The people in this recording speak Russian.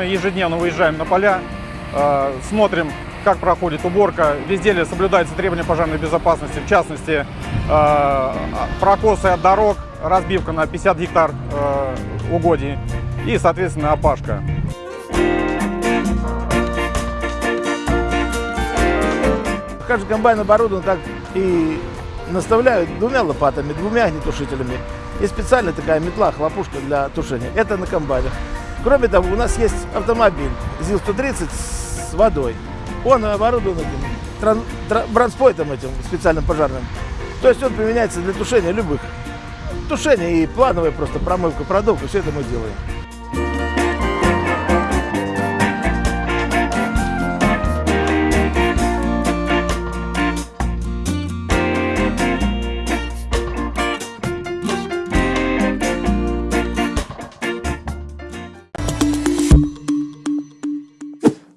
ежедневно выезжаем на поля, э, смотрим, как проходит уборка. Везде ли соблюдаются требования пожарной безопасности, в частности, э, прокосы от дорог, разбивка на 50 гектар э, угодий и, соответственно, опашка. Каждый комбайн оборудован так и наставляют двумя лопатами, двумя огнетушителями. И специальная такая метла, хлопушка для тушения. Это на комбайнах. Кроме того, у нас есть автомобиль ЗИЛ-130 с водой. Он оборудован этим бронспойтом этим специальным пожарным. То есть он применяется для тушения любых. Тушение и плановая просто промывка продуктов, все это мы делаем.